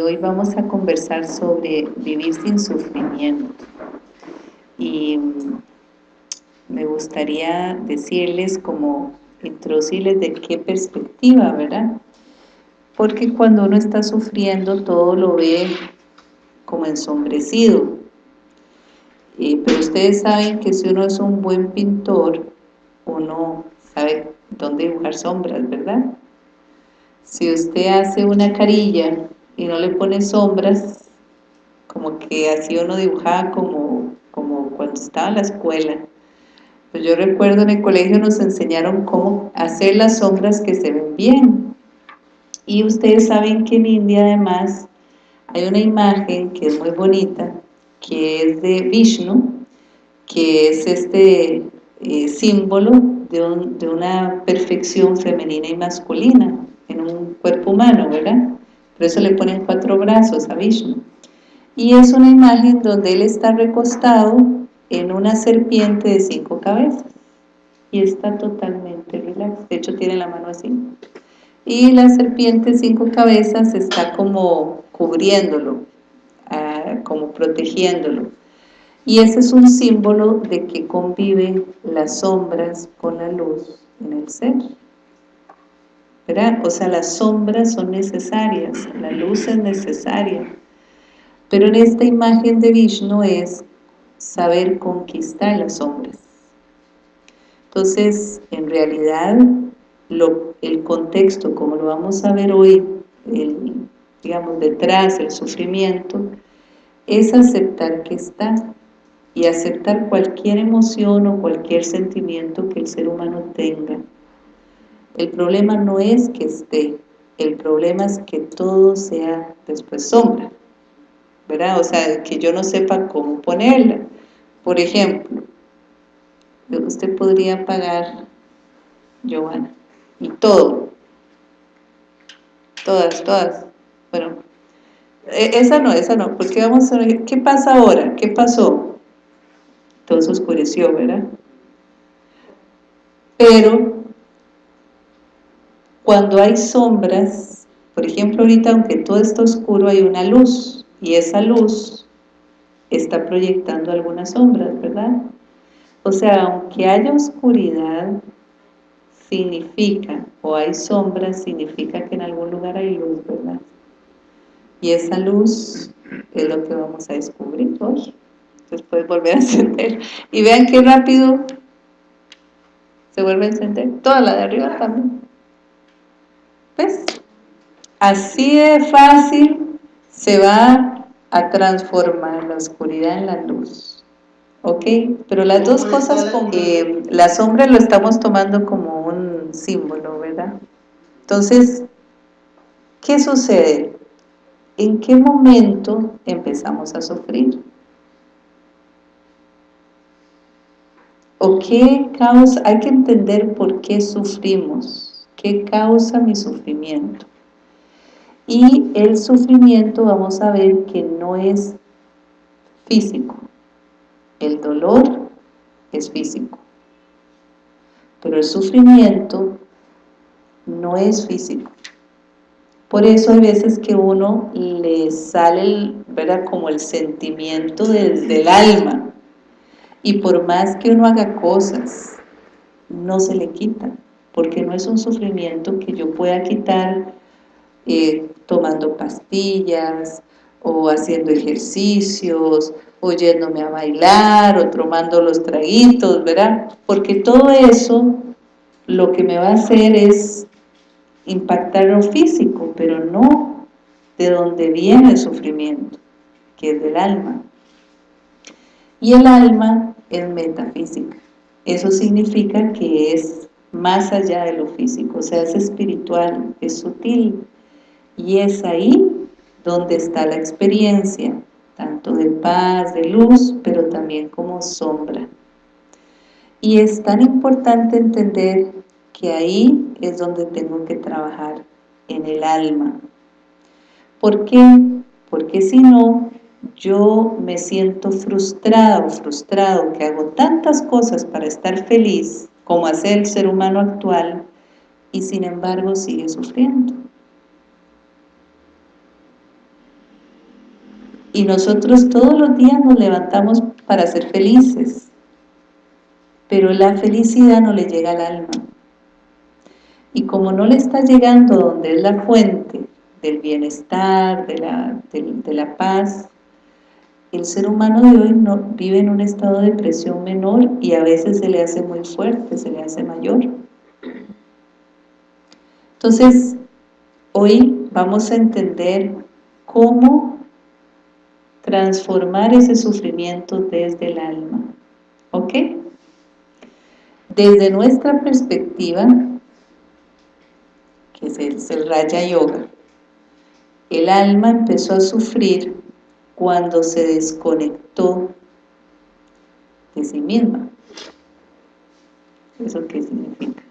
hoy vamos a conversar sobre vivir sin sufrimiento. Y mm, me gustaría decirles como introducirles de qué perspectiva, ¿verdad? Porque cuando uno está sufriendo todo lo ve como ensombrecido. pero ustedes saben que si uno es un buen pintor, uno sabe dónde dibujar sombras, ¿verdad? Si usted hace una carilla y no le pone sombras, como que así uno dibujaba como, como cuando estaba en la escuela. Pues yo recuerdo en el colegio nos enseñaron cómo hacer las sombras que se ven bien. Y ustedes saben que en India además hay una imagen que es muy bonita, que es de Vishnu, que es este eh, símbolo de, de una perfección femenina y masculina en un cuerpo humano, ¿verdad? Por eso le ponen cuatro brazos a Vishnu. Y es una imagen donde él está recostado en una serpiente de cinco cabezas. Y está totalmente relax. De hecho, tiene la mano así. Y la serpiente de cinco cabezas está como cubriéndolo, ah, como protegiéndolo. Y ese es un símbolo de que conviven las sombras con la luz en el ser. O sea, las sombras son necesarias, la luz es necesaria. Pero en esta imagen de Vishnu es saber conquistar las sombras. Entonces, en realidad, el contexto, como lo vamos a ver hoy, digamos, detrás, el sufrimiento, es aceptar que está y aceptar cualquier emoción o cualquier sentimiento que el ser humano tenga el problema no es que esté, el problema es que todo sea después sombra, ¿verdad? O sea, que yo no sepa cómo ponerla. Por ejemplo, usted podría pagar, Giovanna, y todo, todas, todas, bueno, e, esa no, esa no, porque vamos a ver, ¿qué pasa ahora? ¿Qué pasó? Todo se oscureció, ¿verdad? Pero cuando hay sombras, por ejemplo ahorita aunque todo está oscuro hay una luz y esa luz está proyectando algunas sombras, ¿verdad? O sea, aunque haya oscuridad, significa, o hay sombras, significa que en algún lugar hay luz, ¿verdad? Y esa luz es lo que vamos a descubrir hoy. Después volver a encender. Y vean qué rápido se vuelve a encender. Toda la de arriba también. ¿Ves? Así de fácil se va a transformar la oscuridad en la luz. ¿Ok? Pero las dos cosas con que la sombra lo estamos tomando como un símbolo, ¿verdad? Entonces, ¿qué sucede? ¿En qué momento empezamos a sufrir? ¿O qué causa? Hay que entender por qué sufrimos ¿Qué causa mi sufrimiento? Y el sufrimiento vamos a ver que no es físico. El dolor es físico. Pero el sufrimiento no es físico. Por eso hay veces que uno le sale, ¿verdad? Como el sentimiento desde el alma. Y por más que uno haga cosas, no se le quitan porque no es un sufrimiento que yo pueda quitar eh, tomando pastillas o haciendo ejercicios o yéndome a bailar o tomando los traguitos, ¿verdad? Porque todo eso lo que me va a hacer es impactar lo físico, pero no de donde viene el sufrimiento, que es del alma. Y el alma es metafísica. Eso significa que es más allá de lo físico, o sea, es espiritual, es sutil, y es ahí donde está la experiencia, tanto de paz, de luz, pero también como sombra. Y es tan importante entender que ahí es donde tengo que trabajar, en el alma. ¿Por qué? Porque si no, yo me siento frustrado, frustrado, que hago tantas cosas para estar feliz, como hace el ser humano actual, y sin embargo sigue sufriendo. Y nosotros todos los días nos levantamos para ser felices, pero la felicidad no le llega al alma. Y como no le está llegando donde es la fuente del bienestar, de la, de, la paz, el ser humano de hoy vive en un estado de presión menor y a veces se le hace muy fuerte, se le hace mayor. Entonces, hoy vamos a entender cómo transformar ese sufrimiento desde el alma. ¿Ok? Desde nuestra perspectiva, que es el, Raya Yoga, el alma empezó a sufrir cuando se desconectó de sí misma. ¿Eso qué significa?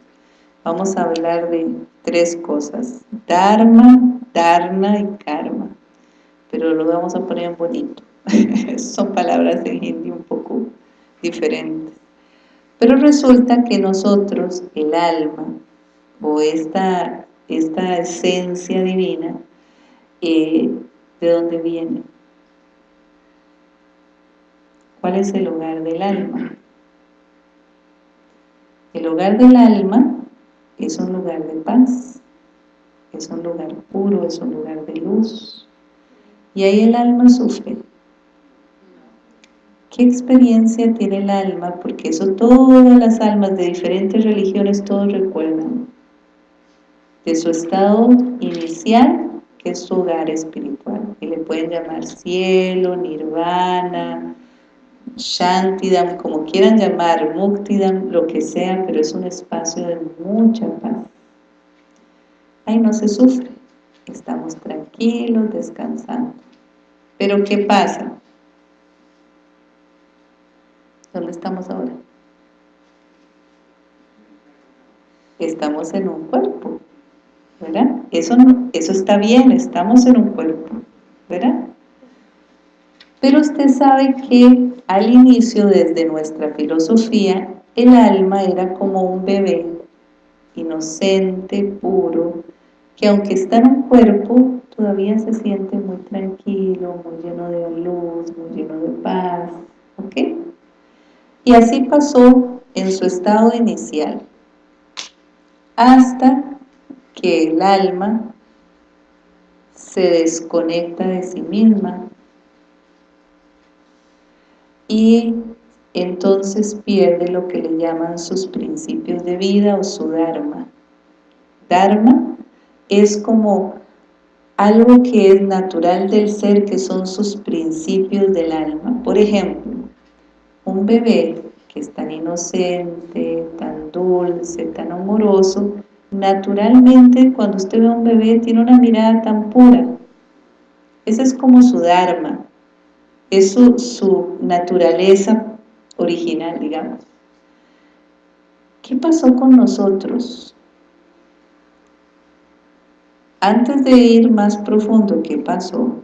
Vamos a hablar de tres cosas, Dharma, Dharna y Karma, pero lo vamos a poner en bonito. Son palabras en hindi un poco diferentes. Pero resulta que nosotros, el alma, o esta esta esencia divina, eh, ¿de dónde viene? ¿Cuál es el hogar del alma? El hogar del alma es un lugar de paz, es un lugar puro, es un lugar de luz. Y ahí el alma sufre. ¿Qué experiencia tiene el alma? Porque eso todas las almas de diferentes religiones todos recuerdan de su estado inicial, que es su hogar espiritual, y le pueden llamar cielo, nirvana, shantidam, como quieran llamar, muktidam, lo que sea, pero es un espacio de mucha paz. Ahí no se sufre, estamos tranquilos, descansando. Pero ¿qué pasa? ¿Dónde estamos ahora? Estamos en un cuerpo, ¿verdad? Eso, eso está bien, estamos en un cuerpo, ¿verdad? Pero usted sabe que al inicio, desde nuestra filosofía, el alma era como un bebé, inocente, puro, que aunque está en un cuerpo, todavía se siente muy tranquilo, muy lleno de luz, muy lleno de paz, ¿ok? Y así pasó en su estado inicial, hasta que el alma se desconecta de sí misma y entonces pierde lo que le llaman sus principios de vida o su Dharma. Dharma es como algo que es natural del ser, que son sus principios del alma. Por ejemplo, un bebé que es tan inocente, tan dulce, tan amoroso, naturalmente cuando usted ve a un bebé tiene una mirada tan pura. Esa es como su Dharma, es su, naturaleza original, digamos. ¿Qué pasó con nosotros? Antes de ir más profundo, ¿qué pasó?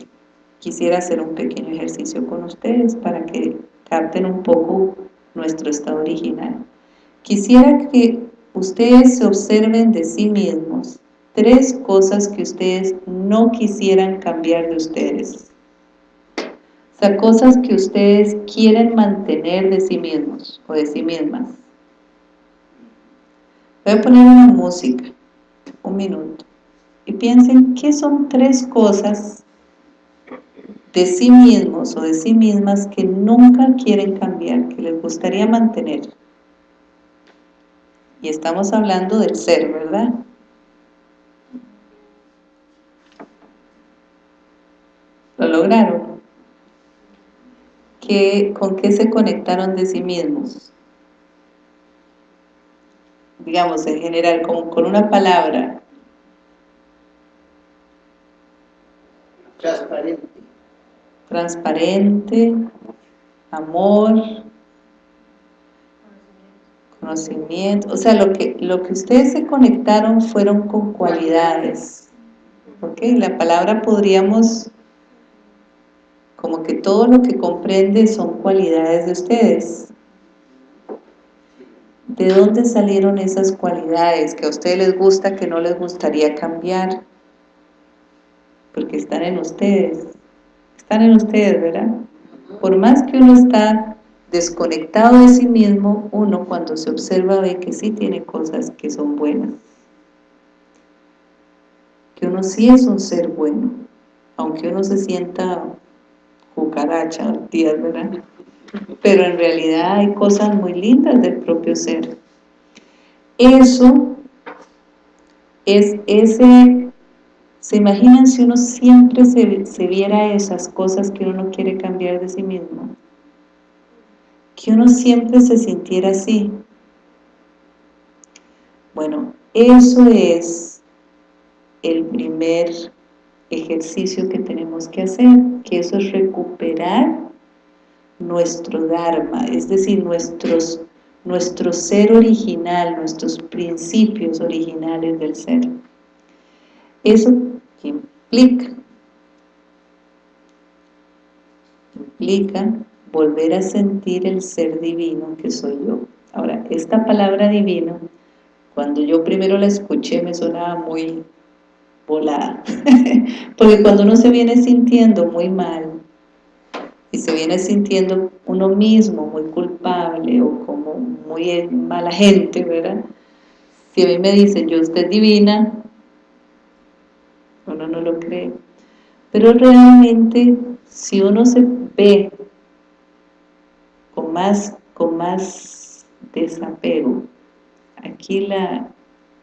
Quisiera hacer un pequeño ejercicio con ustedes para que capten un poco nuestro estado original. Quisiera que ustedes se observen de sí mismos tres cosas que ustedes no quisieran cambiar de ustedes. O sea, cosas que ustedes quieren mantener de sí mismos o de sí mismas. Voy a poner una música, un minuto, y piensen qué son tres cosas de sí mismos o de sí mismas que nunca quieren cambiar, que les gustaría mantener. Y estamos hablando del ser, ¿verdad? ¿Lo lograron? ¿Qué, ¿Con qué se conectaron de sí mismos? Digamos, en general, como con una palabra. Transparente. Transparente, amor, conocimiento, o sea, lo que, lo que ustedes se conectaron fueron con cualidades, ¿ok? La palabra podríamos, como que todo lo que comprende son cualidades de ustedes. ¿De dónde salieron esas cualidades que a ustedes les gusta, que no les gustaría cambiar? Porque están en ustedes, están en ustedes, ¿verdad? Por más que uno está desconectado de sí mismo, uno cuando se observa ve que sí tiene cosas que son buenas. Que uno sí es un ser bueno, aunque uno se sienta cucaracha días, ¿verdad? Pero en realidad hay cosas muy lindas del propio ser. Eso es ese ¿Se imaginan si uno siempre se, viera esas cosas que uno no quiere cambiar de sí mismo? Que uno siempre se sintiera así. Bueno, eso es el primer ejercicio que tenemos que hacer, que eso es recuperar nuestro Dharma, es decir, nuestros, nuestro ser original, nuestros principios originales del ser. Eso implica, implica volver a sentir el ser divino que soy yo. Ahora, esta palabra divino, cuando yo primero la escuché me sonaba muy volada, porque cuando uno se viene sintiendo muy mal, y se viene sintiendo uno mismo muy culpable o como muy mala gente, ¿verdad? Si a mí me dicen, yo usted divina, uno no lo cree. Pero realmente, si uno se ve con más, con más desapego, aquí la,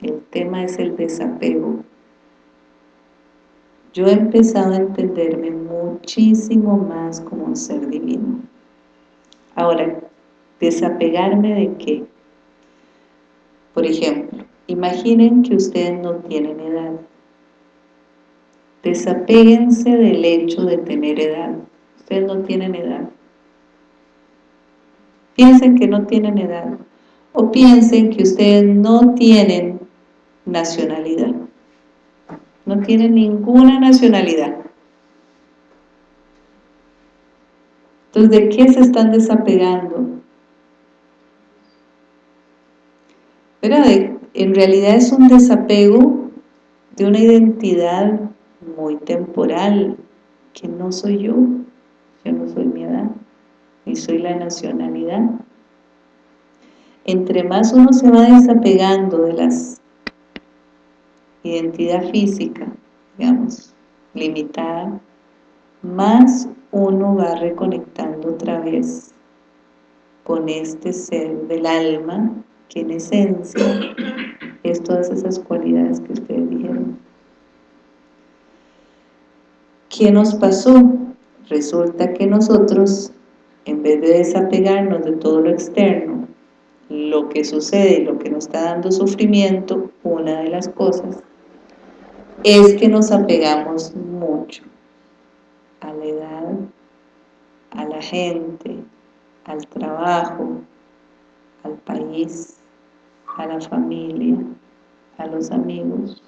el tema es el desapego, yo he empezado a entenderme muchísimo más como un ser divino. Ahora, desapegarme de qué? Por ejemplo, imaginen que ustedes no tienen edad Desapéguense del hecho de tener edad. Ustedes no tienen edad. Piensen que no tienen edad. O piensen que ustedes no tienen nacionalidad. No tienen ninguna nacionalidad. Entonces, ¿de qué se están desapegando? Pero en realidad es un desapego de una identidad muy temporal, que no soy yo, yo no soy mi edad, ni soy la nacionalidad. Entre más uno se va desapegando de las identidad física, digamos, limitada, más uno va reconectando otra vez con este ser del alma, que en esencia es todas esas cualidades que ustedes dijeron. ¿Qué nos pasó? Resulta que nosotros, en vez de desapegarnos de todo lo externo, lo que sucede, lo que nos está dando sufrimiento, una de las cosas, es que nos apegamos mucho a la edad, a la gente, al trabajo, al país, a la familia, a los amigos,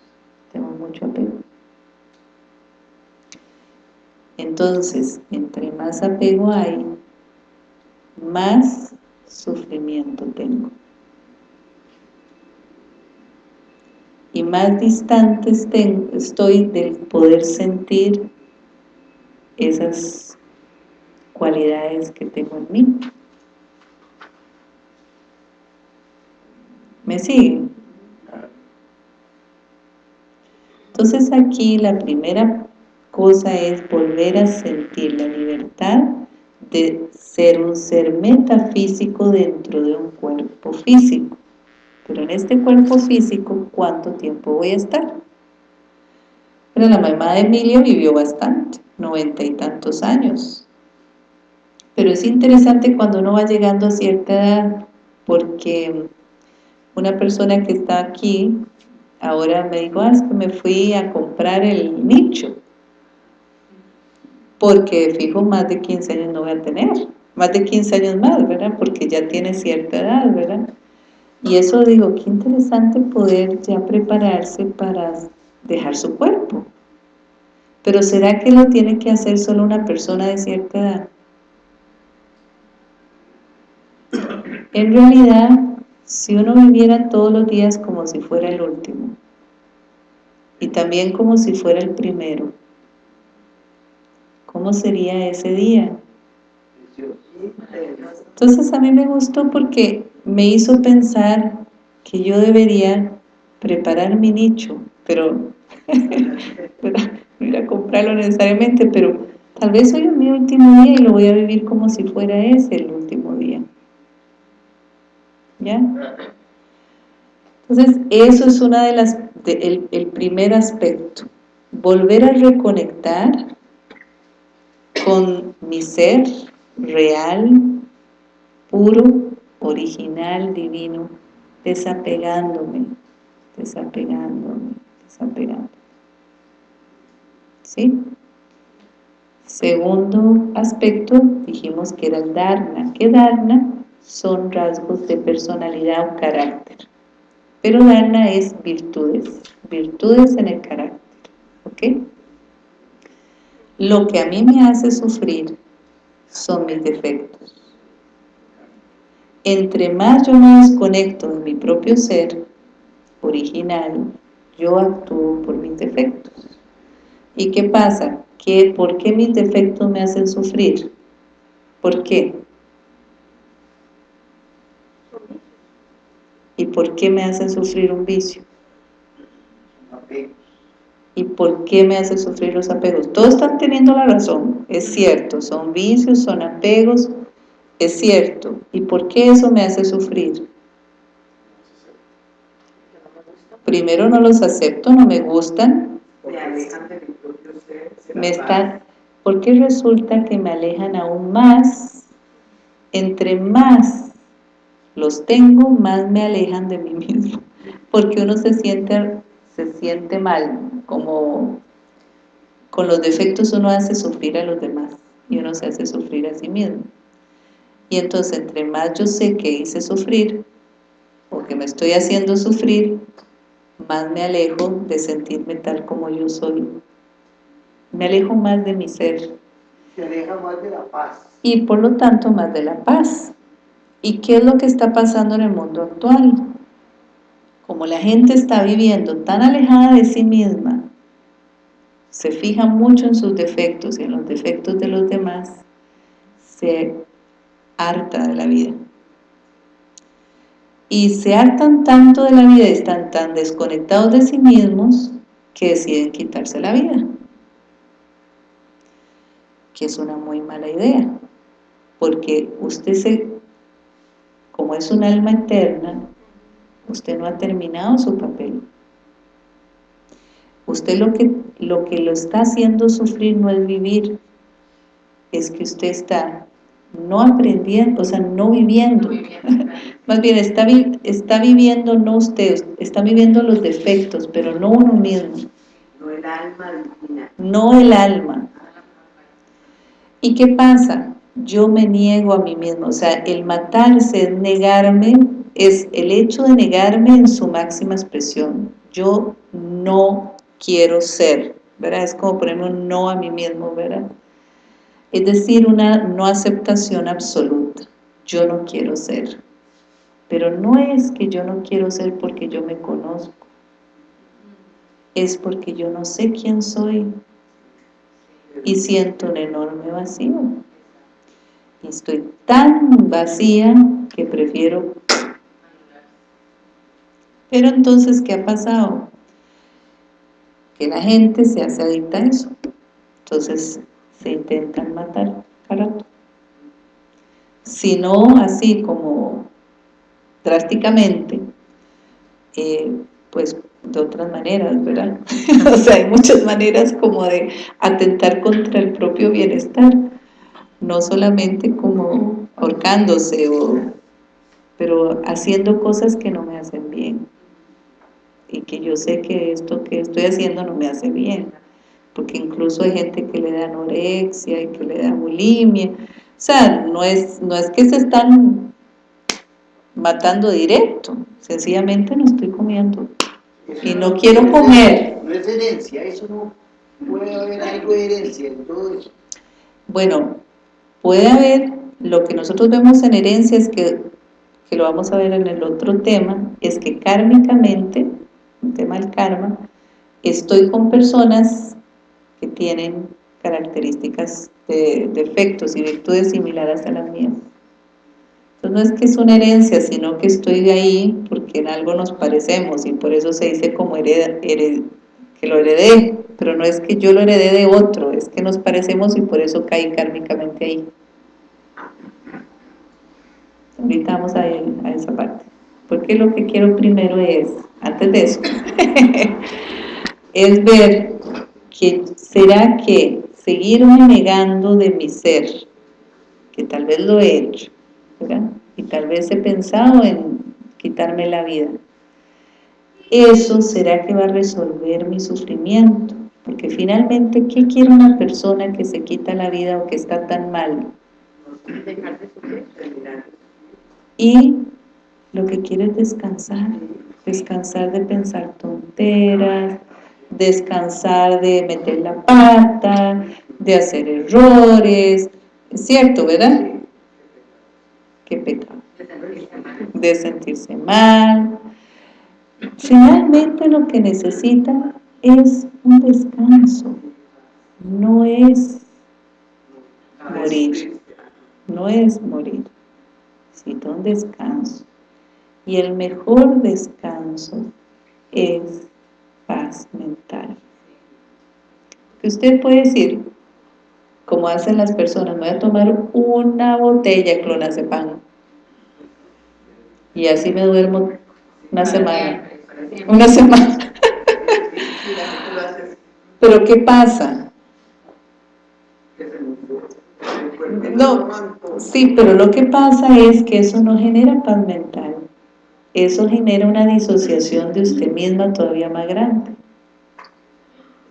tenemos mucho apego. Entonces, entre más apego hay, más sufrimiento tengo. Y más distante estoy del poder sentir esas cualidades que tengo en mí. ¿Me siguen? Entonces aquí la primera cosa es volver a sentir la libertad de ser un ser metafísico dentro de un cuerpo físico. Pero en este cuerpo físico, ¿cuánto tiempo voy a estar? Pero la mamá de Emilia vivió bastante, noventa y tantos años. Pero es interesante cuando uno va llegando a cierta edad, porque una persona que está aquí, ahora me dijo, ah, es que me fui a comprar el nicho porque fijo más de 15 años no voy a tener, más de 15 años más, ¿verdad? Porque ya tiene cierta edad, ¿verdad? Y eso digo, qué interesante poder ya prepararse para dejar su cuerpo. Pero ¿será que lo tiene que hacer solo una persona de cierta edad? En realidad, si uno viviera todos los días como si fuera el último, y también como si fuera el primero, ¿cómo sería ese día? Entonces a mí me gustó porque me hizo pensar que yo debería preparar mi nicho, pero no ir a comprarlo necesariamente, pero tal vez hoy es mi último día y lo voy a vivir como si fuera ese el último día. ¿Ya? Entonces, eso es una de las, el primer aspecto, volver a reconectar con mi ser real, puro, original, divino, desapegándome, desapegándome, desapegándome. ¿Sí? Segundo aspecto, dijimos que era el Dharna. ¿Qué Dharna? Son rasgos de personalidad o carácter. Pero Dharna es virtudes, virtudes en el carácter. ¿Ok? Lo que a mí me hace sufrir son mis defectos. Entre más yo me desconecto de mi propio ser original, yo actúo por mis defectos. ¿Y qué pasa? ¿Qué, ¿Por qué mis defectos me hacen sufrir? ¿Por qué? ¿Y por qué me hacen sufrir un vicio? ¿Y por qué me hace sufrir los apegos? Todos están teniendo la razón, es cierto, son vicios, son apegos, es cierto. ¿Y por qué eso me hace sufrir? Primero no los acepto, no me gustan. Me están, ¿Por qué resulta que me alejan aún más? Entre más los tengo, más me alejan de mí mismo. Porque uno se siente se siente mal, como con los defectos uno hace sufrir a los demás y uno se hace sufrir a sí mismo. Y entonces entre más yo sé que hice sufrir o que me estoy haciendo sufrir, más me alejo de sentirme tal como yo soy. Me alejo más de mi ser. Se aleja más de la paz. Y por lo tanto más de la paz. ¿Y qué es lo que está pasando en el mundo actual? como la gente está viviendo tan alejada de sí misma, se fija mucho en sus defectos y en los defectos de los demás, se harta de la vida. Y se hartan tanto de la vida y están tan desconectados de sí mismos que deciden quitarse la vida. Que es una muy mala idea, porque usted se, como es un alma eterna, usted no ha terminado su papel. Usted lo que, lo que lo está haciendo sufrir no es vivir, es que usted está no aprendiendo, o sea, no viviendo. Más bien, está, está viviendo no usted, está viviendo los defectos, pero no uno mismo. No el alma No el alma. ¿Y qué pasa? Yo me niego a mí mismo, o sea, el matarse es negarme es el hecho de negarme en su máxima expresión. Yo no quiero ser, ¿verdad? Es como ponerme un no a mí mismo, ¿verdad? Es decir, una no aceptación absoluta. Yo no quiero ser. Pero no es que yo no quiero ser porque yo me conozco. Es porque yo no sé quién soy. Y siento un enorme vacío. Y estoy tan vacía que prefiero pero entonces, ¿qué ha pasado? Que la gente se hace adicta a eso. Entonces, se intentan matar Si no así como drásticamente, eh, pues de otras maneras, ¿verdad? o sea, hay muchas maneras como de atentar contra el propio bienestar, no solamente como ahorcándose, o, pero haciendo cosas que no me hacen bien y que yo sé que esto que estoy haciendo no me hace bien, porque incluso hay gente que le da anorexia y que le da bulimia, o sea, no es, no es que se están matando directo, sencillamente no estoy comiendo y no, quiero comer. No es herencia, eso no puede haber algo de herencia en todo eso. Bueno, puede haber, lo que nosotros vemos en herencia es que, que lo vamos a ver en el otro tema, es que kármicamente un tema del karma, estoy con personas que tienen características, de, defectos y virtudes similares a las mías. Entonces no es que es una herencia, sino que estoy ahí porque en algo nos parecemos y por eso se dice como hereda, que lo heredé, pero no es que yo lo heredé de otro, es que nos parecemos y por eso caí kármicamente ahí. Ahorita vamos a, a esa parte. Porque lo que quiero primero es, antes de eso, es ver que será que seguirme negando de mi ser, que tal vez lo he hecho, y tal vez he pensado en quitarme la vida, eso será que va a resolver mi sufrimiento, porque finalmente, ¿qué quiere una persona que se quita la vida o que está tan mal? Y lo que quiere es descansar, descansar de pensar tonteras, descansar de meter la pata, de hacer errores, es cierto, ¿verdad? ¿Qué pecado? De sentirse mal. Finalmente lo que necesita es un descanso, no es morir, no es morir, necesita un descanso. Y el mejor descanso es paz mental. Que usted puede decir, como hacen las personas, voy a tomar una botella de clonazepam y así me duermo una semana. Una semana. Pero ¿qué pasa? No, sí, pero lo que pasa es que eso no genera paz mental. Eso genera una disociación de usted misma todavía más grande.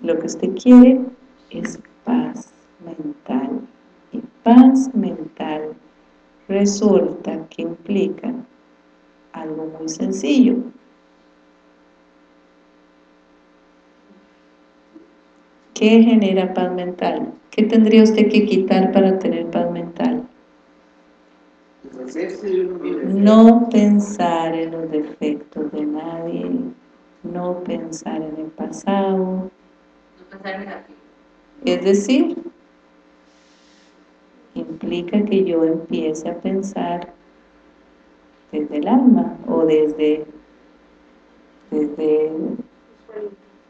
Lo que usted quiere es paz mental. Y paz mental resulta que implica algo muy sencillo. ¿Qué genera paz mental? ¿Qué tendría usted que quitar para tener paz mental? No pensar en los defectos de nadie, no pensar en el pasado. Es decir, implica que yo empiece a pensar desde el alma o desde, desde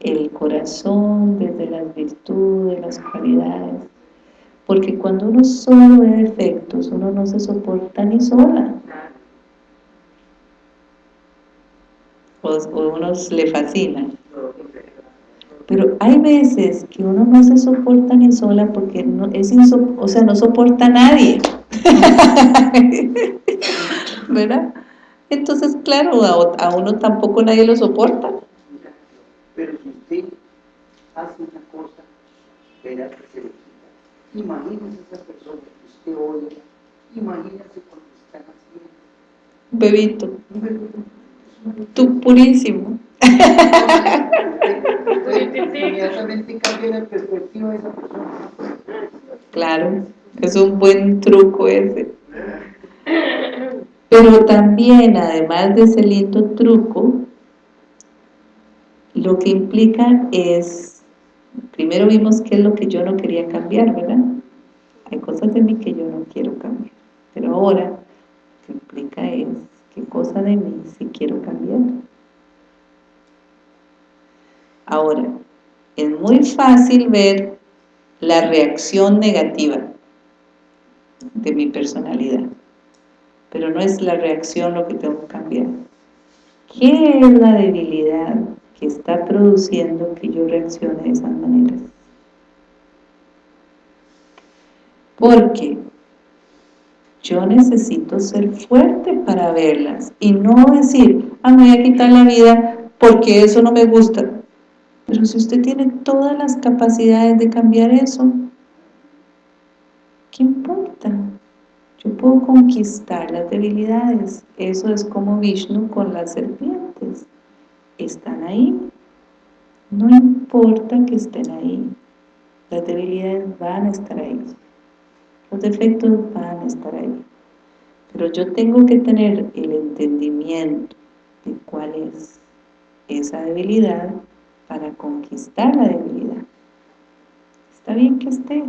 el corazón, desde las virtudes, las cualidades. Porque cuando uno solo ve defectos, uno no se soporta ni sola. O, o uno le fascina. Pero hay veces que uno no se soporta ni sola porque no, es o sea, no soporta a nadie. ¿verdad? Entonces, claro, a, uno tampoco nadie lo soporta. Pero si usted hace una cosa, verá que se. Imagínese esa persona que usted oye, imagínese cuando están haciendo. Bebito. Tú purísimo. Inmediatamente cambia la perspectiva de esa persona. Claro, es un buen truco ese. Pero también, además de ese lindo truco, lo que implica es, primero vimos qué es lo que yo no quería cambiar, ¿verdad? Hay cosas de mí que yo no quiero cambiar, pero ahora lo que implica es qué cosa de mí sí quiero cambiar. Ahora, es muy fácil ver la reacción negativa de mi personalidad pero no es la reacción lo que tengo que cambiar. ¿Qué es la debilidad que está produciendo que yo reaccione de esas maneras? Porque yo necesito ser fuerte para verlas y no decir, ah, me voy a quitar la vida porque eso no me gusta. Pero si usted tiene todas las capacidades de cambiar eso, ¿qué importa? Yo puedo conquistar las debilidades. Eso es como Vishnu con las serpientes. Están ahí. No importa que estén ahí. Las debilidades van a estar ahí. Los defectos van a estar ahí. Pero yo tengo que tener el entendimiento de cuál es esa debilidad para conquistar la debilidad. está bien que esté,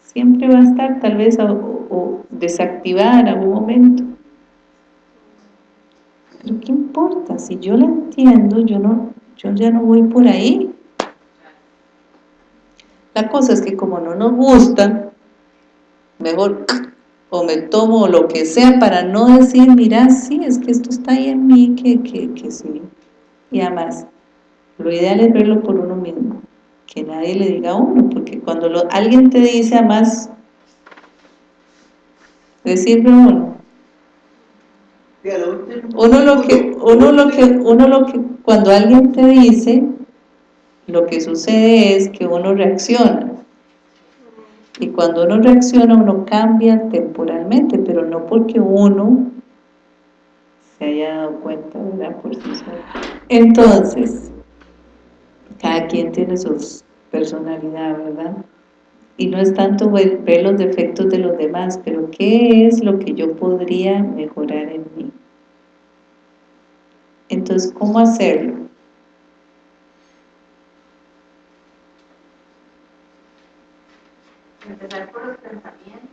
siempre va a estar tal vez o, desactivar en algún momento. Pero Si yo la entiendo, yo, no, yo ya no voy por ahí. La cosa es que como no nos gusta, mejor o me tomo lo que sea para no decir, mira, sí, es que esto está ahí en mí, que, que, que sí. Y además, lo ideal es verlo por uno mismo, que nadie le diga a uno, porque cuando alguien te dice además, decirlo uno, uno lo que, uno lo que, uno lo que, cuando alguien te dice, lo que sucede es que uno reacciona, y cuando uno reacciona uno cambia temporalmente, pero no porque uno se haya dado cuenta, ¿verdad? Entonces, cada quien tiene su personalidad, ¿verdad? Y no es tanto ver, los defectos de los demás, pero ¿qué es lo que yo podría mejorar en? Entonces, ¿cómo hacerlo? Empezar por los pensamientos.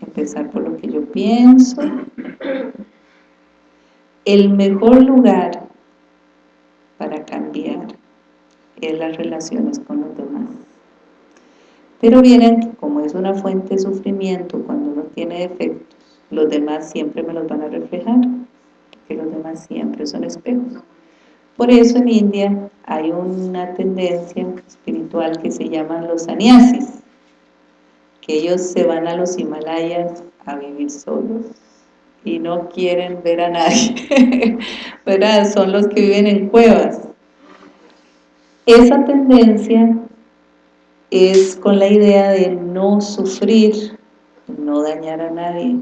Empezar por lo que yo pienso. El mejor lugar para cambiar es las relaciones con los demás. Pero vienen que como es una fuente de sufrimiento, cuando uno tiene defectos, los demás siempre me los van a reflejar, porque los demás siempre son espejos. Por eso en India hay una tendencia espiritual que se llaman los sannyasis, que ellos se van a los Himalayas a vivir solos y no quieren ver a nadie, ¿verdad? Son los que viven en cuevas. Esa tendencia es con la idea de no sufrir, no dañar a nadie.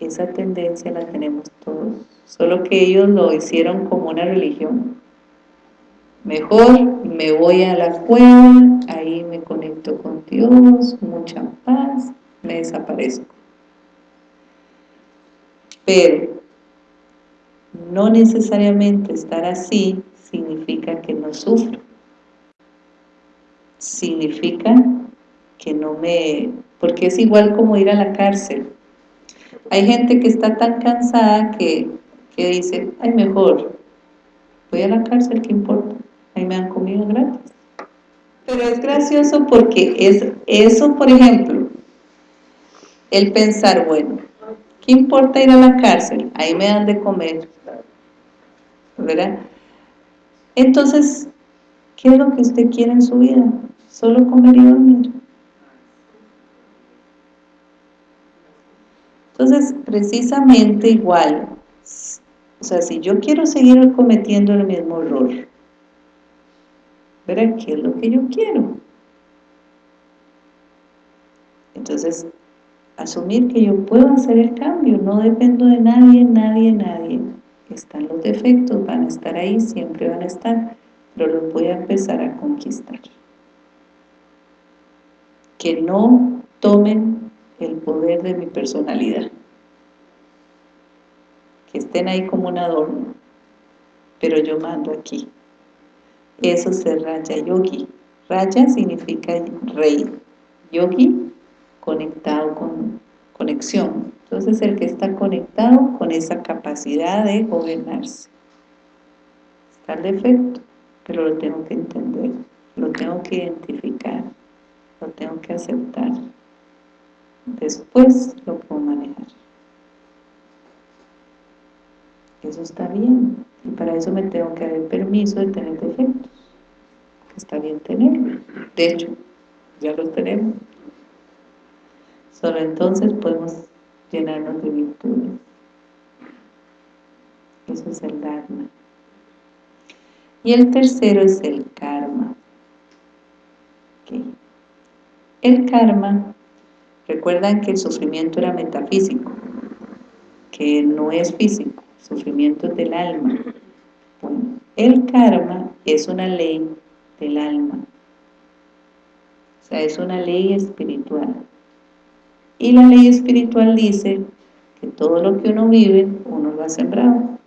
Esa tendencia la tenemos todos, solo que ellos lo hicieron como una religión. Mejor me voy a la cueva, ahí me conecto con Dios, mucha paz, me desaparezco pero no necesariamente estar así significa que no sufro. Significa que no me... porque es igual como ir a la cárcel. Hay gente que está tan cansada que, dice, ay mejor, voy a la cárcel, ¿qué importa? Ahí me han comido gratis. Pero es gracioso porque es eso, por ejemplo, el pensar, bueno, ¿Qué importa ir a la cárcel? Ahí me dan de comer. ¿Verdad? Entonces, ¿qué es lo que usted quiere en su vida? Solo comer y dormir. Entonces, precisamente igual, o sea, si yo quiero seguir cometiendo el mismo error, ¿verdad? ¿Qué es lo que yo quiero? Entonces, asumir que yo puedo hacer el cambio, no dependo de nadie, nadie, nadie. Están los defectos, van a estar ahí, siempre van a estar, pero los voy a empezar a conquistar. Que no tomen el poder de mi personalidad. Que estén ahí como un adorno, pero yo mando aquí. Eso es el Raya Yogi. Raya significa rey. Yogi conectado con conexión. Entonces el que está conectado con esa capacidad de gobernarse. Está el defecto, pero lo tengo que entender, lo tengo que identificar, lo tengo que aceptar. Después lo puedo manejar. Eso está bien. Y para eso me tengo que dar permiso de tener defectos. está bien tenerlos. De hecho, ya los tenemos. Solo entonces podemos llenarnos de virtudes. Eso es el Dharma. Y el tercero es el karma. El karma, recuerdan que el sufrimiento era metafísico, que no es físico, sufrimiento del alma. el karma es una ley del alma. O sea, es una ley espiritual. Y la ley espiritual dice que todo lo que uno vive, uno lo ha sembrado.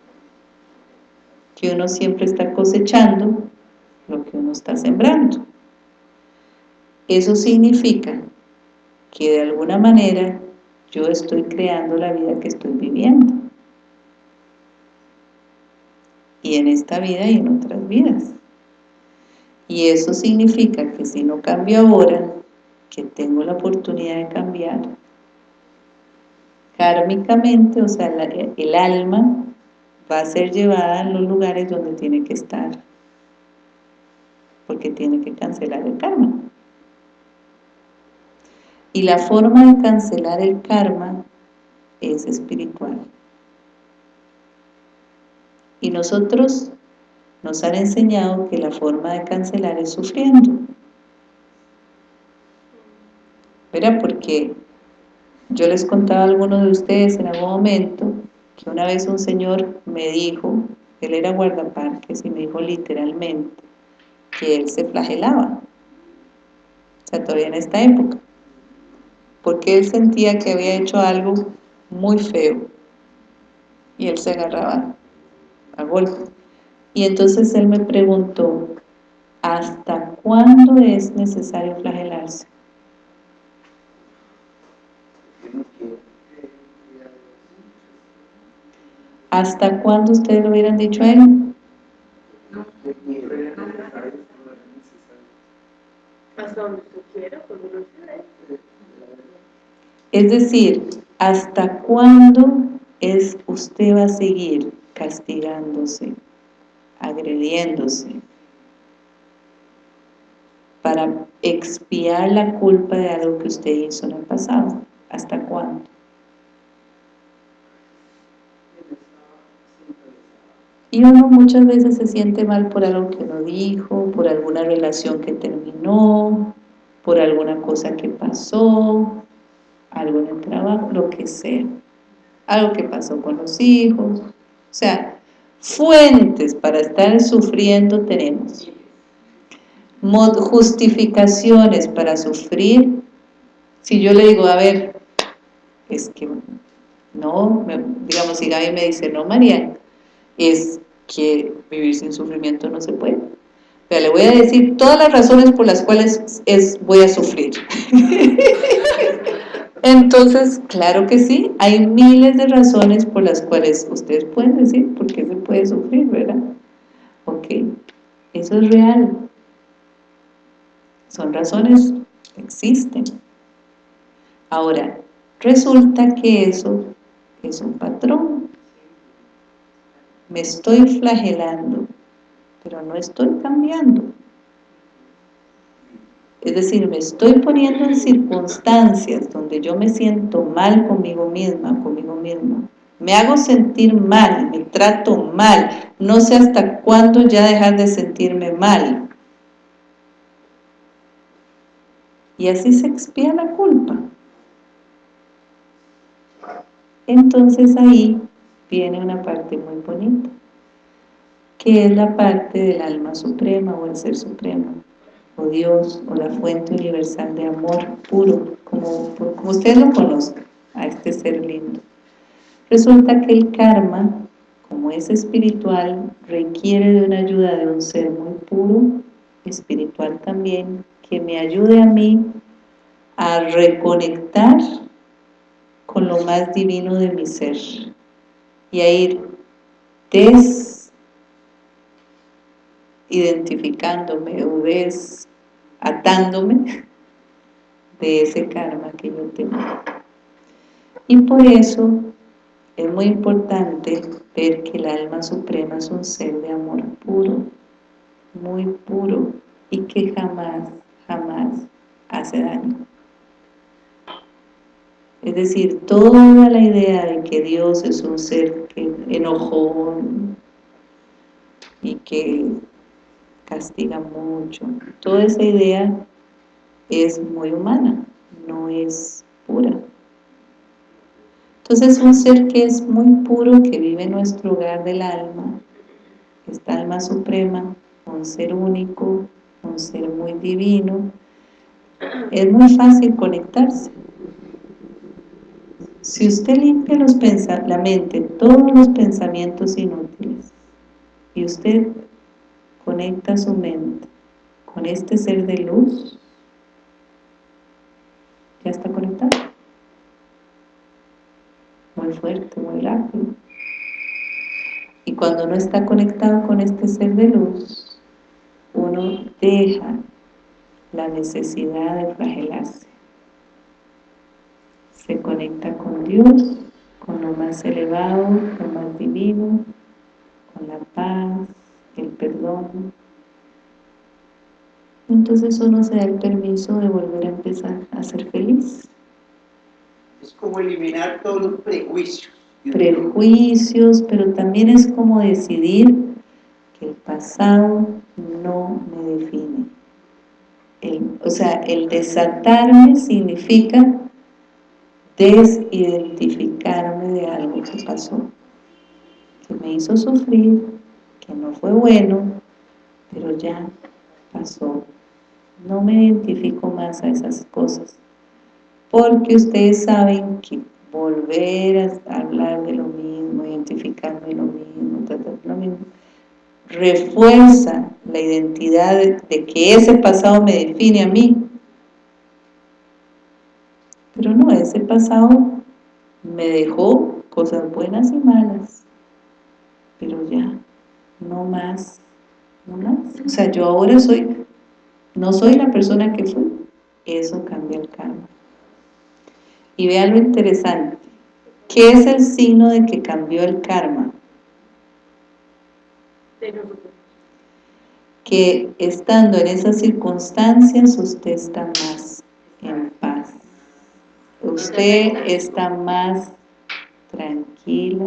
Que uno siempre está cosechando lo que uno está sembrando. Eso significa que de alguna manera yo estoy creando la vida que estoy viviendo. Y en esta vida y en otras vidas. Y eso significa que si no cambio ahora, que tengo la oportunidad de cambiar, kármicamente, o sea, el alma va a ser llevada en los lugares donde tiene que estar, porque tiene que cancelar el karma. Y la forma de cancelar el karma es espiritual. Y nosotros nos han enseñado que la forma de cancelar es sufriendo. ¿Verdad? Porque yo les contaba a algunos de ustedes en algún momento que una vez un señor me dijo, él era guardaparques y me dijo literalmente que él se flagelaba. O sea, todavía en esta época porque él sentía que había hecho algo muy feo y él se agarraba a golpe. Y entonces él me preguntó, ¿hasta cuándo es necesario flagelarse? ¿Hasta cuándo ustedes lo hubieran dicho a él? Hasta donde usted quiera, cuando lo es decir, ¿hasta cuándo es usted va a seguir castigándose, agrediéndose, para expiar la culpa de algo que usted hizo en el pasado? ¿Hasta cuándo? Y uno muchas veces se siente mal por algo que no dijo, por alguna relación que terminó, por alguna cosa que pasó, algo en el trabajo, lo que sea, algo que pasó con los hijos, o sea, fuentes para estar sufriendo tenemos, justificaciones para sufrir, si yo le digo, a ver, es que no, digamos, si Gaby me dice, no María, es que vivir sin sufrimiento no se puede, le voy a decir todas las razones por las cuales es, voy a sufrir. Entonces, claro que sí, hay miles de razones por las cuales ustedes pueden decir por qué se puede sufrir, ¿verdad? Ok, eso es real. Son razones, existen. Ahora, resulta que eso es un patrón. Me estoy flagelando, pero no estoy cambiando. Es decir, me estoy poniendo en circunstancias donde yo me siento mal conmigo misma, conmigo mismo. Me hago sentir mal, me trato mal. No sé hasta cuándo ya dejar de sentirme mal. Y así se expía la culpa. Entonces ahí viene una parte muy bonita, que es la parte del alma suprema o el ser supremo o Dios, o la fuente universal de amor puro, como, como ustedes lo conozcan, a este ser lindo. Resulta que el karma, como es espiritual, requiere de una ayuda de un ser muy puro, espiritual también, que me ayude a mí a reconectar con lo más divino de mi ser y a ir des identificándome o desatándome de ese karma que yo tengo. Y por eso es muy importante ver que el alma suprema es un ser de amor puro, muy puro y que jamás, jamás hace daño. Es decir, toda la idea de que Dios es un ser que enojón y que castiga mucho. Toda esa idea es muy humana, no es pura. Entonces un ser que es muy puro, que vive en nuestro hogar del alma, esta alma suprema, un ser único, un ser muy divino, es muy fácil conectarse. Si usted limpia los la mente, todos los pensamientos inútiles, y usted conecta su mente con este ser de luz, ¿ya está conectado? Muy fuerte, muy rápido. Y cuando no está conectado con este ser de luz, uno deja la necesidad de flagelarse. Se conecta con Dios, con lo más elevado, lo más divino, con la paz, el perdón. Entonces uno se da el permiso de volver a empezar a ser feliz. Es como eliminar todos los prejuicios. Prejuicios, pero también es como decidir que el pasado no me define. o sea, el desatarme significa desidentificarme de algo que pasó, que me hizo sufrir, que no fue bueno, pero ya pasó. No me identifico más a esas cosas, porque ustedes saben que volver a hablar de lo mismo, identificarme de lo mismo, lo mismo, refuerza la identidad de que ese pasado me define a mí, pero no, ese pasado me dejó cosas buenas y malas, pero ya, no más, no más. O sea, yo ahora soy, no soy la persona que fui, eso cambia el karma. Y vean lo interesante, ¿qué es el signo de que cambió el karma? Que estando en esas circunstancias usted está más en paz usted está más tranquila,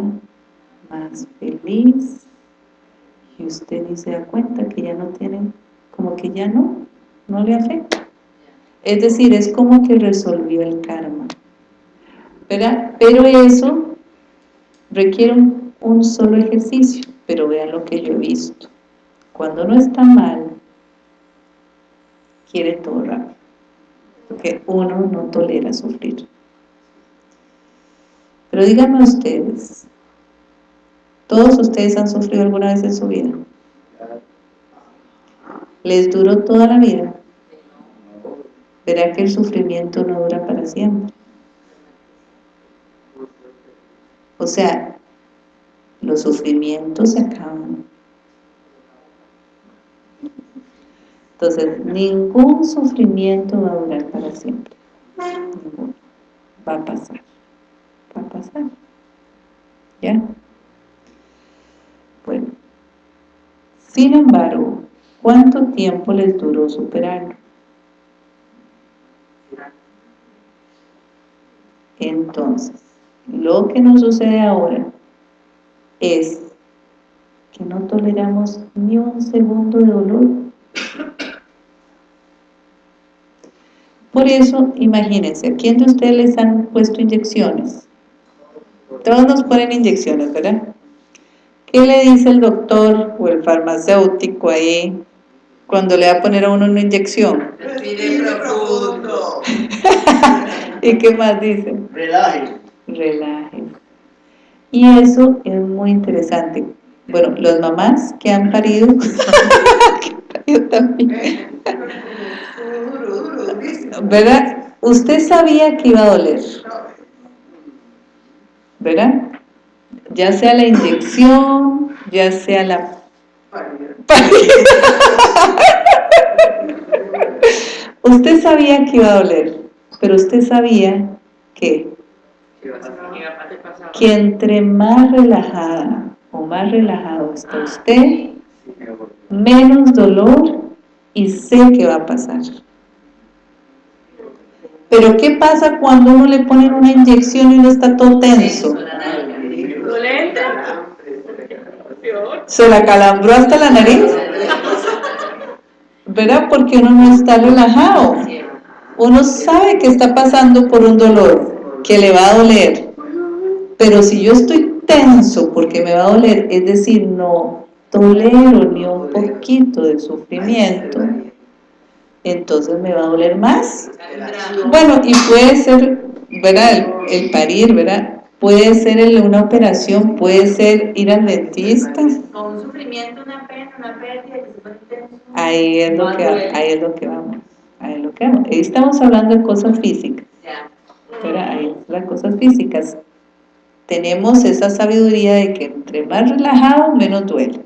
más feliz y usted ni se da cuenta que ya no tiene, como que ya no, no le afecta. Es decir, es como que resolvió el karma. ¿verdad? Pero eso requiere un, un solo ejercicio, pero vean lo que yo he visto. Cuando no está mal, quiere todo rápido, porque uno no tolera sufrir. Pero díganme ustedes, ¿todos ustedes han sufrido alguna vez en su vida? ¿Les duró toda la vida? ¿Verá que el sufrimiento no dura para siempre? O sea, los sufrimientos se acaban. Entonces, ningún sufrimiento va a durar para siempre. Ninguno. Va a pasar a pasar. ¿Ya? Bueno. Sin embargo, ¿cuánto tiempo les duró superarlo? Entonces, lo que nos sucede ahora es que no toleramos ni un segundo de dolor. Por eso, imagínense, ¿a quién de ustedes les han puesto inyecciones? Todos nos ponen inyecciones, ¿verdad? ¿Qué le dice el doctor o el farmacéutico ahí cuando le va a poner a uno una inyección? Respire profundo. ¿Y qué más dice? Relaje. Relaje. Y eso es muy interesante. Bueno, las mamás que han parido, que han parido también, ¿verdad? Usted sabía que iba a doler. ¿verdad? Ya sea la inyección, ya sea la... usted sabía que iba a doler, pero usted sabía que, que entre más relajada o más relajado está usted, menos dolor y sé que va a pasar. Pero ¿qué pasa cuando uno le ponen una inyección y uno está todo tenso? ¿Se la calambró hasta la nariz? ¿Verdad? Porque uno no está relajado. Uno sabe que está pasando por un dolor, que le va a doler. Pero si yo estoy tenso porque me va a doler, es decir, no tolero ni un poquito de sufrimiento, entonces me va a doler más. Bueno, y puede ser, ¿verdad? El, parir, ¿verdad? Puede ser una operación, puede ser ir al dentista. Con un sufrimiento, una pena, una pérdida, ahí es lo que, ahí es lo que vamos. Ahí es lo que vamos. Ahí estamos hablando de cosas físicas. Pero ahí las cosas físicas. Tenemos esa sabiduría de que entre más relajado, menos duele.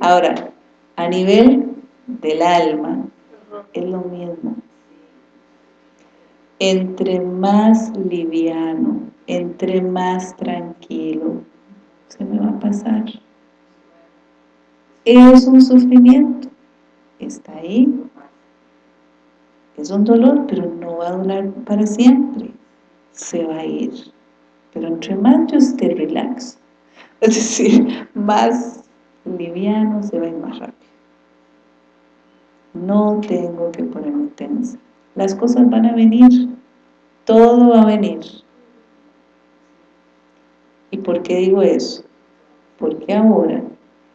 Ahora, a nivel del alma, es lo mismo. Entre más liviano, entre más tranquilo, se me va a pasar. Es un sufrimiento, está ahí, es un dolor, pero no va a durar para siempre, se va a ir. Pero entre más yo esté relax, es decir, más liviano se va a ir más rápido. No tengo que ponerme tensa. Las cosas van a venir, todo va a venir. ¿Y por qué digo eso? Porque ahora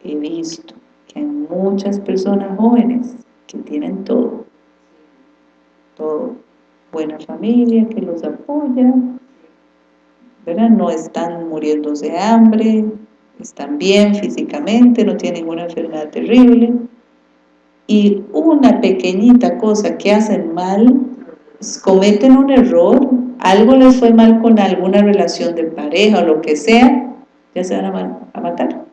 he visto que hay muchas personas jóvenes que tienen todo, todo, buena familia que los apoya, ¿verdad? No están muriéndose de hambre, están bien físicamente, no tienen ninguna enfermedad terrible, y una pequeñita cosa que hacen mal, cometen un error, algo les fue mal con alguna relación de pareja o lo que sea, ya se van a, matar.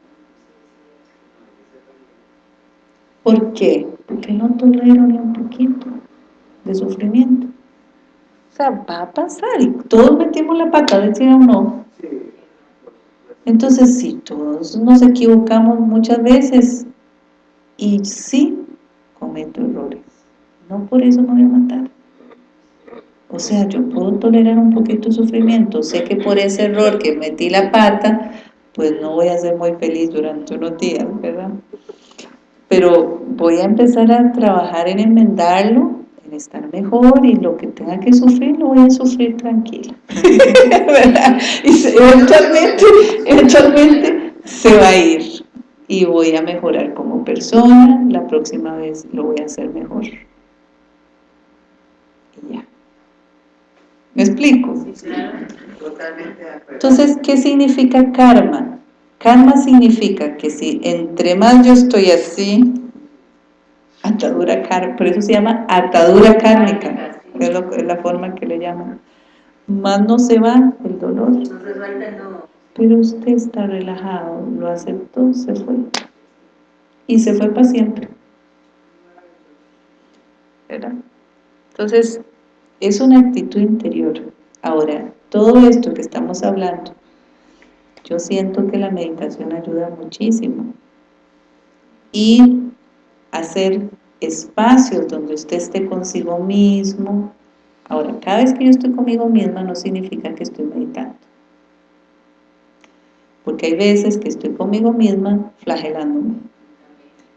¿Por qué? Porque no toleran ni un poquito de sufrimiento. O sea, va a pasar y todos metimos la pata, decía o no. Entonces, sí, todos nos equivocamos muchas veces y sí, cometo errores. No por eso me voy a matar. O sea, yo puedo tolerar un poquito de sufrimiento. Sé que por ese error que metí la pata, pues no voy a ser muy feliz durante unos días, ¿verdad? Pero voy a empezar a trabajar en enmendarlo, en estar mejor y lo que tenga que sufrir, lo voy a sufrir tranquila. ¿verdad? Y eventualmente, eventualmente se va a ir y voy a mejorar como persona, la próxima vez lo voy a hacer mejor. Y ya. Entonces, ¿qué significa karma? Karma significa que si entre más yo estoy así, atadura kármica, por eso se llama atadura kármica, es, es la forma que le llaman. Más no se va el dolor. No se pero usted está relajado, lo aceptó, se fue. Y se fue para siempre. ¿Verdad? Entonces, es una actitud interior. Ahora, todo esto que estamos hablando, yo siento que la meditación ayuda muchísimo. Y hacer espacios donde usted esté consigo mismo. Ahora, cada vez que yo estoy conmigo misma no significa que estoy meditando porque hay veces que estoy conmigo misma flagelándome.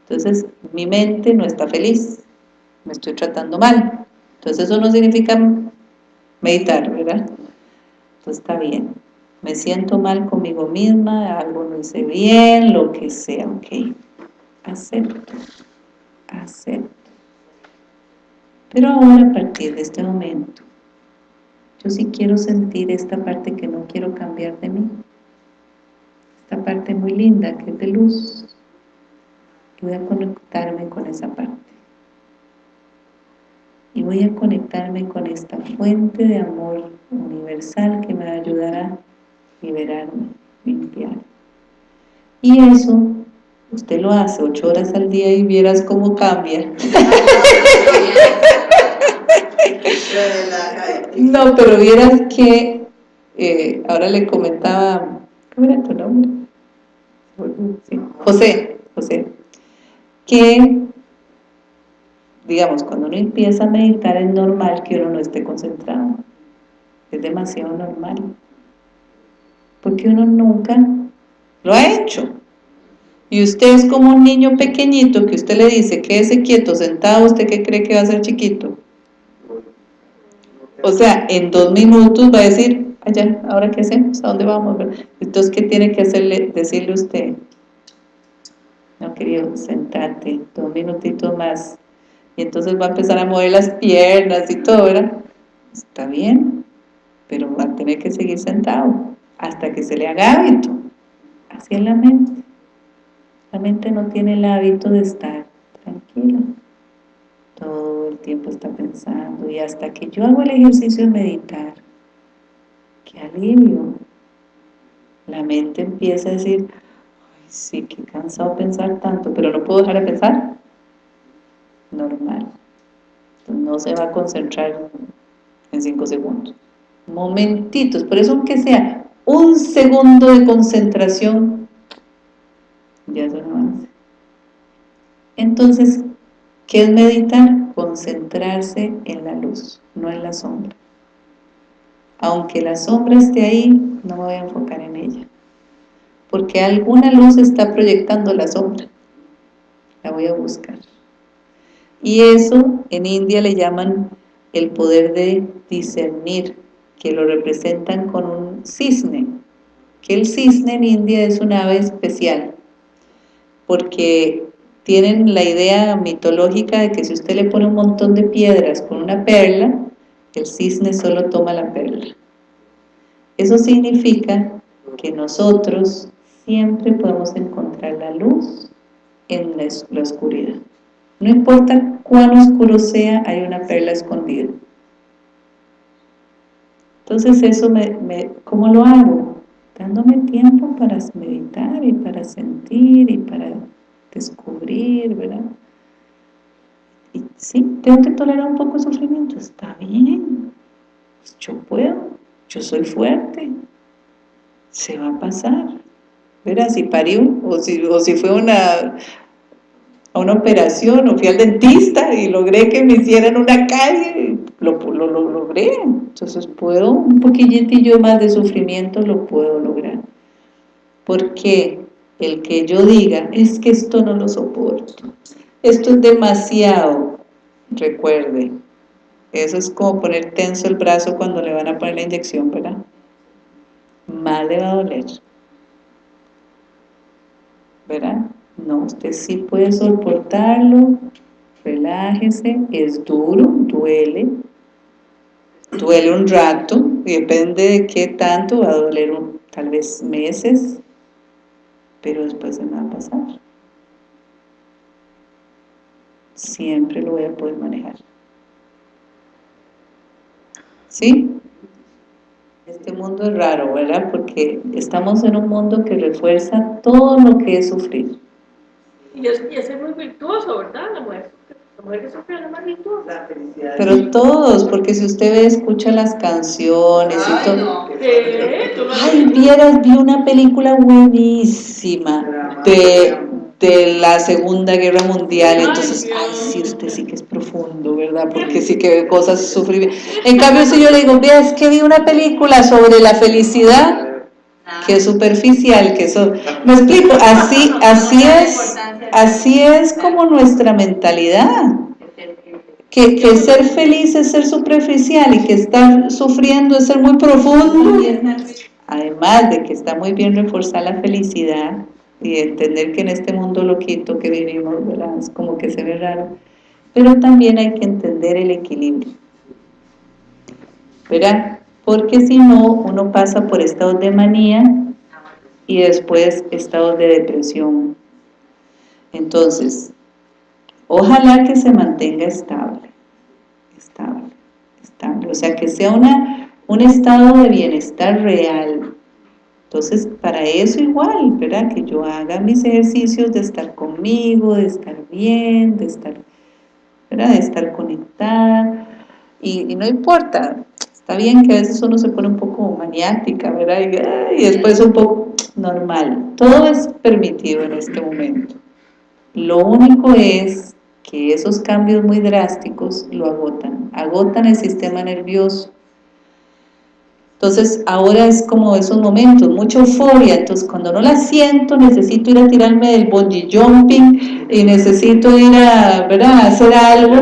Entonces, mi mente no está feliz, me estoy tratando mal. Entonces, eso no significa meditar, ¿verdad? Entonces, está bien. Me siento mal conmigo misma, algo no hice bien, lo que sea, ok. Acepto, acepto. Pero ahora, a partir de este momento, yo sí quiero sentir esta parte que no quiero cambiar de mí parte muy linda que es de luz y voy a conectarme con esa parte y voy a conectarme con esta fuente de amor universal que me ayudará a liberarme, limpiar y eso usted lo hace ocho horas al día y vieras cómo cambia. No, pero vieras que eh, ahora le comentaba ¿cómo era tu nombre? José, José, que digamos, cuando uno empieza a meditar es normal que uno no esté concentrado, es demasiado normal, porque uno nunca lo ha hecho, y usted es como un niño pequeñito que usted le dice, quédese quieto, sentado, ¿usted qué cree que va a ser chiquito? O sea, en dos minutos va a decir, allá, ¿ahora qué hacemos? ¿A dónde vamos? Entonces, ¿qué tiene que hacerle, decirle usted? No, querido, sentate, dos minutitos más. Y entonces va a empezar a mover las piernas y todo, ¿verdad? Está bien, pero va a tener que seguir sentado. hasta que se le haga hábito. Así es la mente. La mente no tiene el hábito de estar tranquila. Todo el tiempo está pensando y hasta que yo hago el ejercicio de meditar, qué alivio. La mente empieza a decir, ay sí, qué cansado pensar tanto, pero no puedo dejar de pensar. Normal. no se va a concentrar en cinco segundos. Momentitos, por eso aunque sea un segundo de concentración, ya es un avance. Entonces, ¿qué es meditar? Concentrarse en la luz, no en la sombra. Aunque la sombra esté ahí, no me voy a enfocar en ella. Porque alguna luz está proyectando la sombra. La voy a buscar. Y eso en India le llaman el poder de discernir, que lo representan con un cisne, que el cisne en India es una ave especial, porque tienen la idea mitológica de que si usted le pone un montón de piedras con una perla, el cisne solo toma la perla. Eso significa que nosotros siempre podemos encontrar la luz en la oscuridad. No importa cuán oscuro sea, hay una perla escondida. Entonces eso, me, ¿cómo lo hago? Dándome tiempo para meditar y para sentir y para descubrir, ¿verdad? Y sí, tengo que tolerar un poco el sufrimiento, está bien, pues yo puedo, yo soy fuerte, se va a pasar, ¿verdad? Si parió, o si, o si fue una, a una operación o fui al dentista y logré que me hicieran una calle, lo, lo, lo logré. Entonces puedo, un poquillitillo más de sufrimiento lo puedo lograr. Porque el que yo diga, es que esto no lo soporto, esto es demasiado, recuerde, eso es como poner tenso el brazo cuando le van a poner la inyección, ¿verdad? Más le va a doler. ¿Verdad? No, usted sí puede soportarlo, relájese, es duro, duele, duele un rato, depende de qué tanto, va a doler tal vez meses, pero después se me va a pasar. Siempre lo voy a poder manejar. ¿Sí? Este mundo es raro, ¿verdad? Porque estamos en un mundo que refuerza todo lo que es sufrir. Y es, y es muy virtuoso, ¿verdad? La mujer, la mujer que sufre es la más virtuosa. Pero todos, porque si usted ve, escucha las canciones y todo. Ay, vieras, vi una película buenísima de, de la Segunda Guerra Mundial, entonces, ay, sí, usted sí que es profundo, ¿verdad? Porque sí que ve cosas sufrir. En cambio, si yo le digo, vea, es que vi una película sobre la felicidad, que es superficial, que eso, me explico, así, así es, así es como nuestra mentalidad, que, que ser feliz es ser superficial y que estar sufriendo es ser muy profundo, además de que está muy bien reforzar la felicidad y entender que en este mundo loquito que vivimos, ¿verdad? es como que se ve raro, pero también hay que entender el equilibrio, ¿verdad? Porque si no, uno pasa por estados de manía y después estados de depresión. Entonces, ojalá que se mantenga estable, estable, estable, o sea, que sea una, un estado de bienestar real. Entonces, para eso igual, ¿verdad? Que yo haga mis ejercicios de estar conmigo, de estar bien, de estar, ¿verdad? De estar conectada. Y, y no importa, Está bien que a veces uno se pone un poco maniática, ¿verdad? Y, después un poco normal. Todo es permitido en este momento. Lo único es que esos cambios muy drásticos lo agotan, agotan el sistema nervioso. Entonces ahora es como esos momentos, mucha euforia, entonces cuando no la siento necesito ir a tirarme del bungee jumping y necesito ir a, ¿verdad? a hacer algo,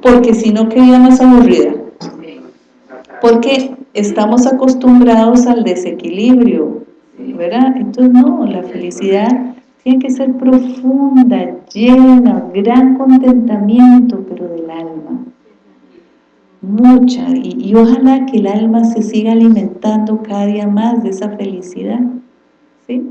porque si no quedaría más aburrida porque estamos acostumbrados al desequilibrio, ¿verdad? Entonces no, la felicidad tiene que ser profunda, llena, gran contentamiento, pero del alma. mucha, y, ojalá que el alma se siga alimentando cada día más de esa felicidad, ¿sí?